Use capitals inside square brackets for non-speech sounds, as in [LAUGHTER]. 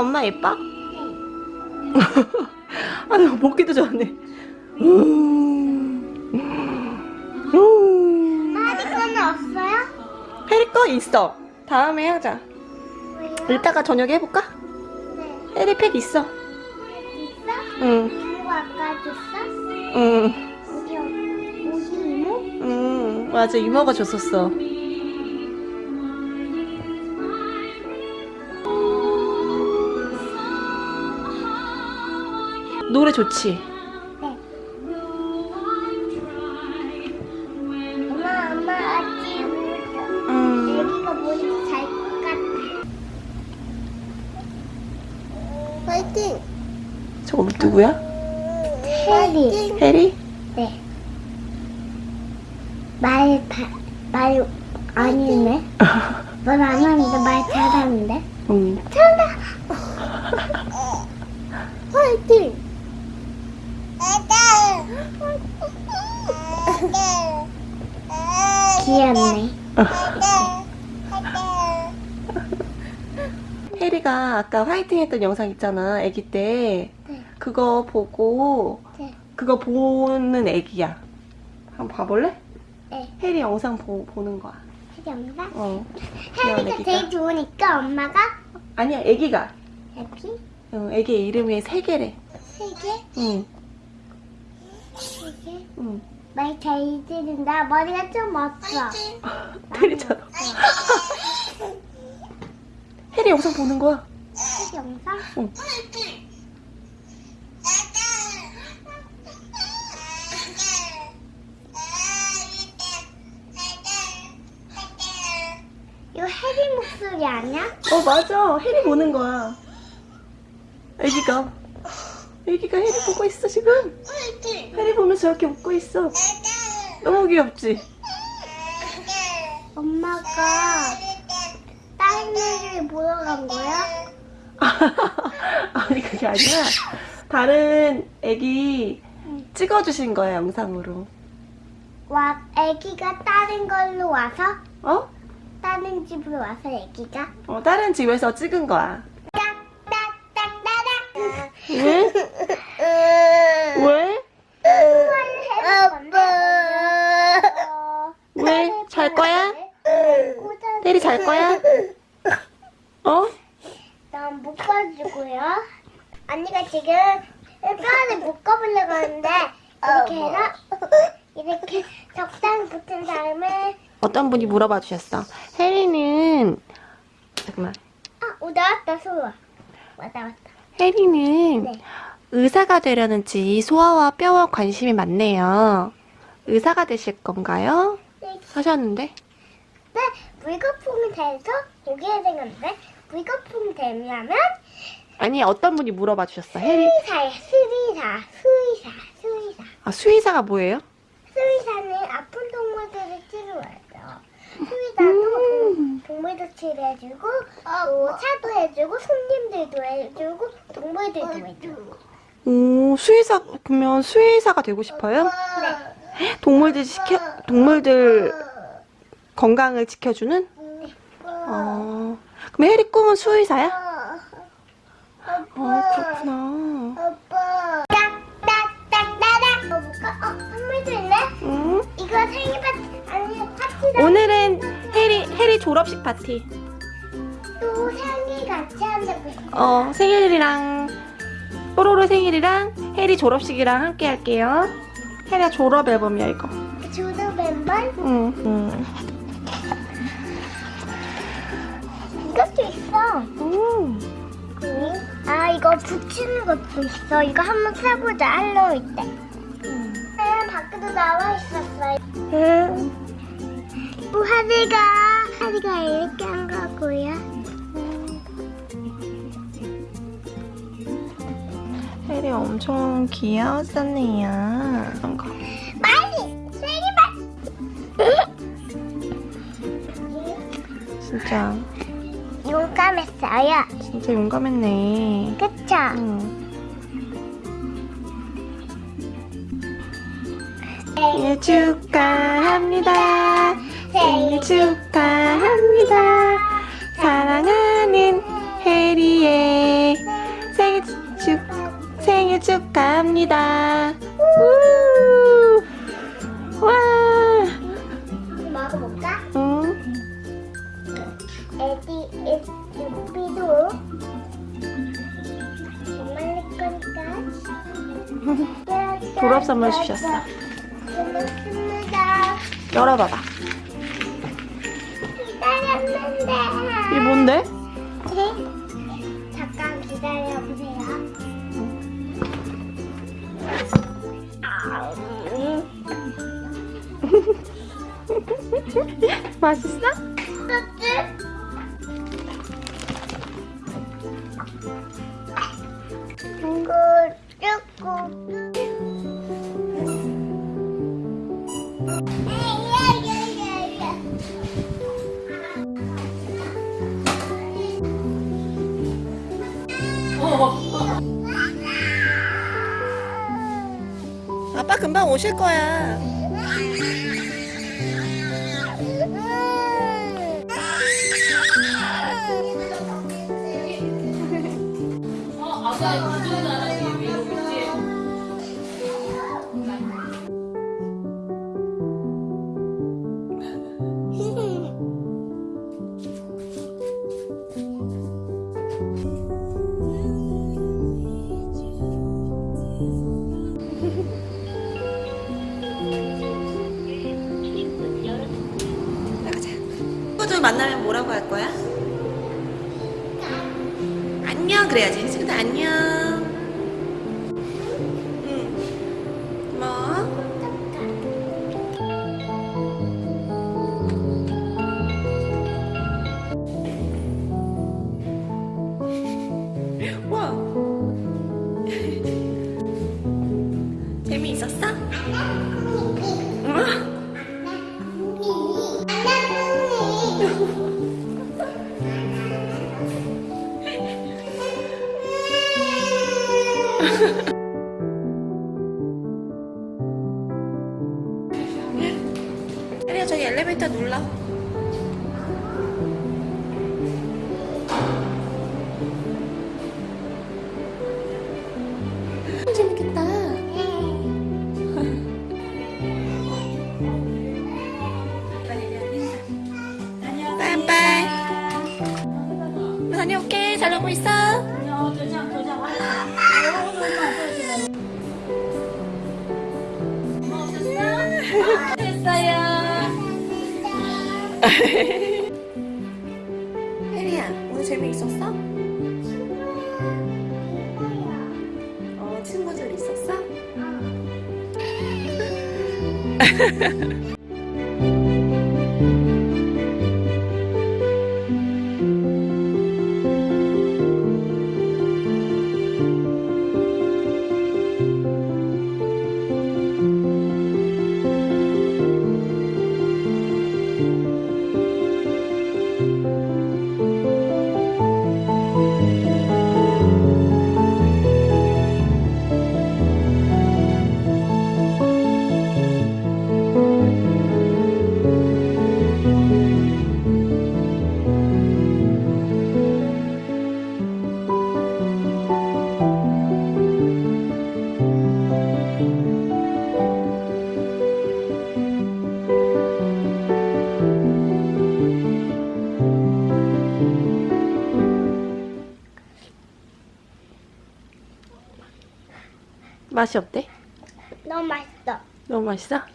엄마 예뻐? [LAUGHS] 아, 나 먹기도. 음. 아직 거는 없어요? 해리 거 있어. 다음에 하자. 왜요? 이따가 저녁에 해볼까? 네. 해리 팩 있어. 있어? 응, 그리고 아까 줬어? 응, 어디 이모? 응. 맞아, 이모가 줬었어. 노래 좋지? 네. 엄마 엄마 아직 응. 여기가 머리 잘것 같아. 파이팅. 저거 누구야? 해리. 해리? 네. 말, 다, 말, 아니네. [LAUGHS] 말안 하는데 말 잘하는데. 응. [LAUGHS] 화이팅! 귀엽네. [LAUGHS] 해리가 아까 화이팅 했던 영상 있잖아, 아기 때. 네. 그거 보고, 네. 그거 보는 애기야. 한번 봐볼래? 네. 해리 영상 보, 보는 거야. 귀엽다. 어. 귀여운 해리가 애기가. 제일 좋으니까 엄마가 아니야, 애기가. 해피 응, 애기 이름이 세 개래. 세 개, 응, 세 개. 응. 말잘 들은다. 머리가 좀 없어. 해리처럼. 해리 영상 보는 거야. 해리 영상? 응. 이거 해리 목소리 아니야? 어, 맞아. 해리 보는 거야. 애기가. 애기가 해리 보고 있어, 지금. 해리 보면서 저렇게 웃고 있어. 너무 귀엽지? 엄마가 다른 애를 보러 간 거야? [LAUGHS] 아니, 그게 아니라. 다른 애기 찍어주신 거야, 영상으로. 와, 애기가 다른 걸로 와서 어? 다른 집으로 와서 애기가 어, 다른 집에서 찍은 거야. 딱 [LAUGHS] 딱딱따닥 왜? 왜? 왜? 잘 거야? 잘 거야? 어? 난 묶어주고요. 언니가 지금 뼈를 묶어보려고 하는데 이렇게 해서 이렇게 적당히 붙은 다음에 어떤 분이 물어봐 주셨어. 혜리는 잠깐만. 아, 오 나왔다 소아. 왔다 왔다. 혜리는 네. 의사가 되려는지 소아와 뼈와 관심이 많네요. 의사가 되실 건가요? 네, 하셨는데. 네, 물거품이 돼서 고기에 생겼는데 물거품이 되면 아니 어떤 분이 물어봐 주셨어. 수의사예요. 수의사, 수의사, 수의사. 아 수의사가 뭐예요? 수의사는 아픈 동물들을 치료해요. 수의사도 동- 동물도 치료해주고 또 차도 해주고 손님들도 해주고 동물들도 해주고 오 수의사 그러면 수의사가 되고 싶어요? 네. 동물들 지켜 동물들 건강을 지켜주는? 네. 어. 그럼 혜리 꿈은 수의사야? 어 그렇구나. 아빠. 어, 볼까? 어, 선물도 있네. 응? 이거 생일 파티 아니 파티다. 오늘은 혜리 혜리 졸업식 파티. 또 생일 같이 한다고. 어 생일이랑 뽀로로 생일이랑 혜리 졸업식이랑 함께 할게요. 혜리가 졸업 앨범이야 이거. 주도 멤버 응. 응. 이거 붙이는 것도 있어. 이거 한번 사보자. 할로윈 때. 응, 밖에도 나와 있었어. 응. 또 하리가 하리가 이렇게 한 거고요. 혜리 엄청 귀여웠었네요. 이런 거. 빨리 진짜. 용감했어요. 진짜 용감했네. 그쵸? 응. 생일 축하합니다. 생일 축하합니다. 사랑하는 해리의 생일 축 생일 축하합니다. 선물 주셨어. 열어봐봐. 기다렸는데 이게 뭔데? 잠깐 기다려보세요 [LAUGHS] 맛있어? 이거 조금 오실 거야. 나가 그래야지. 친구들 안녕. 다녀올게 잘 놀고 있어 [LAUGHS] 혜리야 오늘 재미있었어? 어 친구들 있었어? [LAUGHS] 맛이 어때? 너무 맛있어 너무 맛있어?